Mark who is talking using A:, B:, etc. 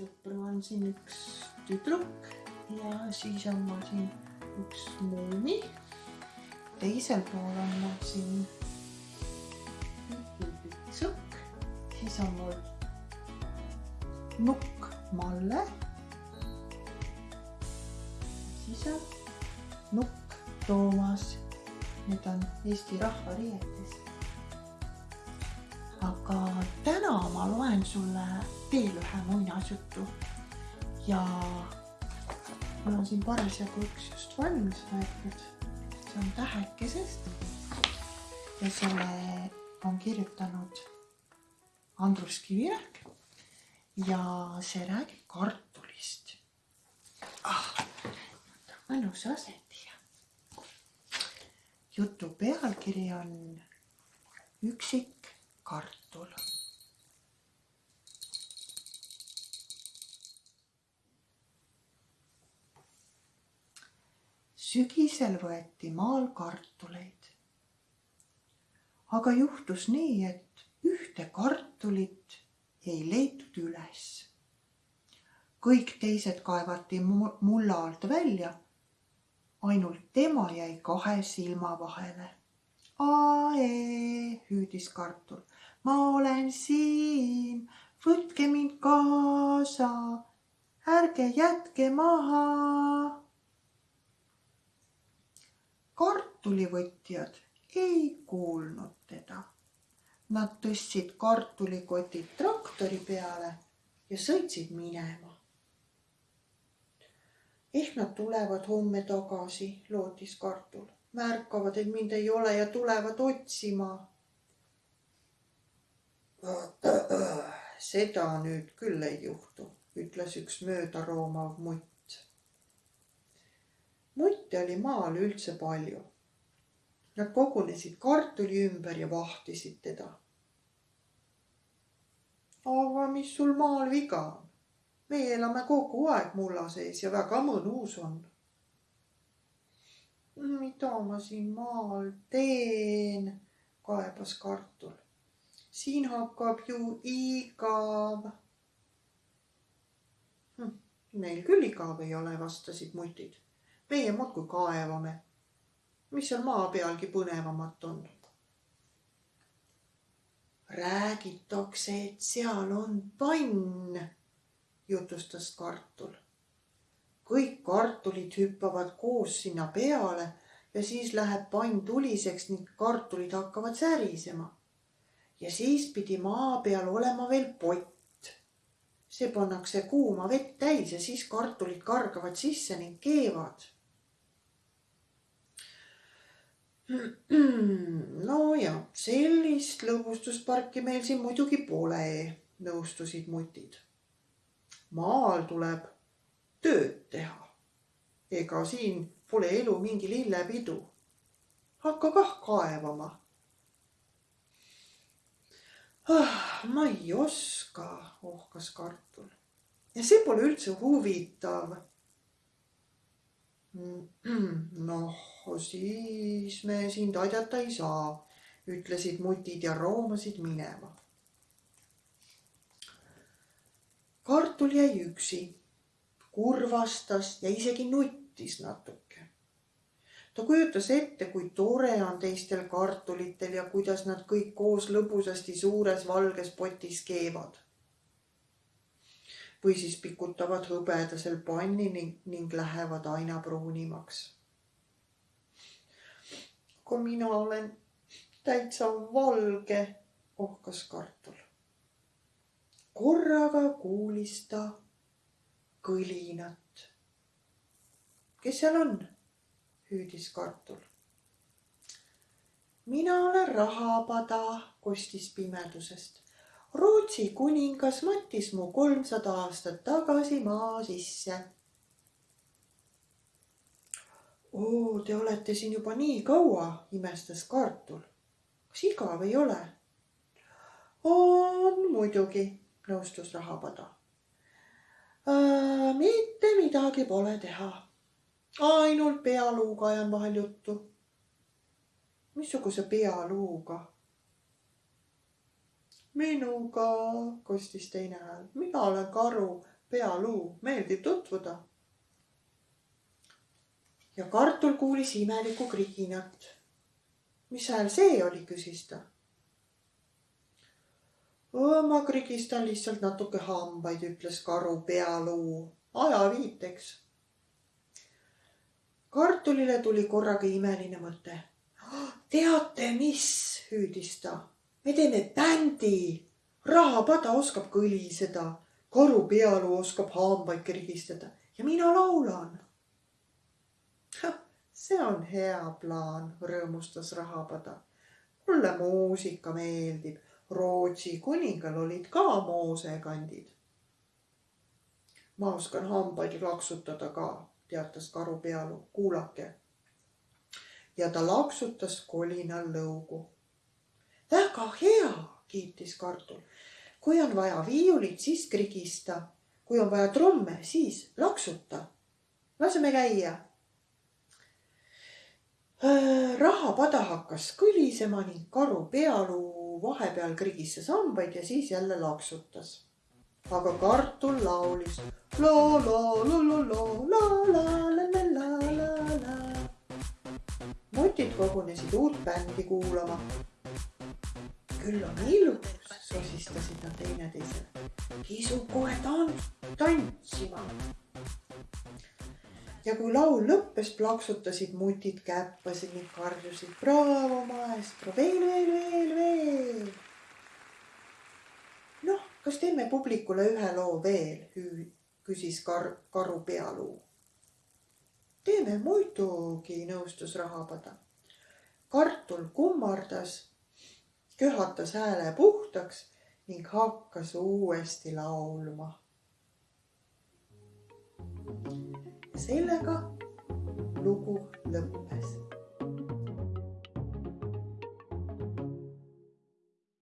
A: sõpru on siin üks tüdruk ja siis on mul siin üks muumi. teisel pool on mul siin sukk, siis on mul nukk Malle. siis on nukk Toomas. Need on Eesti rahvariietes. Aga täna ma loen sulle veel ühe muinasjutu ja mul on siin parasjagu üks just valmis võetud. see on Tähekesest ja selle on kirjutanud Andrus Kivirähk ja see räägib kartulist ah,. mõnus asendi. jutu pealkiri on Üksik kartul sügisel võeti maal kartuleid. aga juhtus nii, et ühte kartulit ei leitud üles. kõik teised kaevati mulla alt välja. ainult tema jäi kahe silma vahele. Hüüdis kartul, ma olen siin, võtke mind kaasa, ärge jätke maha kartulivõtjad ei kuulnud teda. Nad tõstsid kartulikotid traktori peale ja sõitsid minema. ehk nad tulevad homme tagasi, lootis kartul. märkavad, et mind ei ole ja tulevad otsima. seda nüüd küll ei juhtu, ütles üks möödaroomav mutt mutte oli maal üldse palju. Nad kogunesid kartuli ümber ja vahtisid teda. aga mis sul maal viga on? meie elame kogu aeg mulla sees ja väga mõnus on. mida ma siin maal teen, kaebas kartul. Siin hakkab ju igav hm,. meil küll igav ei ole, vastasid mutid meie muudkui kaevame. mis seal maa pealgi põnevamat on? räägitakse, et seal on pann, jutustas kartul. kõik kartulid hüppavad koos sinna peale ja siis läheb pann tuliseks ning kartulid hakkavad särisema. Ja siis pidi maa peal olema veel pott see pannakse kuuma vett täis ja siis kartulid kargavad sisse ning keevad nojah, sellist lõbustusparki meil siin muidugi pole, nõustusid mutid. maal tuleb tööd teha. ega siin pole elu mingi lillepidu. hakka kah kaevama. Ma ei oska, ohkas kartul. ja see pole üldse huvitav noh, siis me sind aidata ei saa, ütlesid mutid ja roomasid minema. kartul jäi üksi, kurvastas ja isegi nuttis natuke. Ta kujutas ette, kui tore on teistel kartulitel ja kuidas nad kõik koos lõbusasti suures valges potis keevad või siis pikutavad hõbedasel panni ning, ning lähevad aina pruunimaks. kui mina olen täitsa valge, ohkas kartul. korraga kuulis ta kõlinat. kes seal on? Hüüdis kartul. mina olen rahapada, kostis pimedusest Rootsi kuningas mattis mu kolmsada aastat tagasi maa sisse. oo, te olete siin juba nii kaua, imestas kartul. kas igav ei ole? on muidugi, nõustus rahapada. Äh, mitte midagi pole teha. Ainult pealuuga ajan vahel juttu. missuguse pealuuga? minuga, kostis teine hääl. mina olen karu, pealuu, meeldib tutvuda. ja kartul kuulis imelikku kriginat. mis hääl see oli, küsis ta. ma krigistan lihtsalt natuke hambaid, ütles karu pealuu ajaviiteks. Kartulile tuli korraga imeline mõte. teate, mis, hüüdis ta, me teeme bändi. rahapada oskab kõliseda, karu pealuu oskab hambaid krigistada ja mina laulan. see on hea plaan, rõõmustas rahapada. mulle muusika meeldib. Rootsi kuningal olid ka moosekandid ma oskan hambaid laksutada ka, teatas karu pealu, kuulake. ja ta laksutas kolinal lõugu. väga hea, kiitis kartul. kui on vaja viiulit, siis krigista. kui on vaja trumme, siis laksuta. laseme käia. Äh, rahapada hakkas kõlisema ning karu pealuu vahepeal krigistas hambaid ja siis jälle laksutas aga kartul laulis la la la la la la kogunesid uut bändi kuulama. küll on ilus, sosistasid nad teineteisele. kisub kohe tants-, tantsima. ja kui laul lõppes, plaksutasid mutid käppasid ning karjusid braavo maestro, veel, veel, veel, veel kas teeme publikule ühe loo veel, küsis kar-, karu pealuu. teeme muidugi, nõustus rahapada. Kartul kummardas, köhatas hääle puhtaks ning hakkas uuesti laulma. sellega lugu lõppes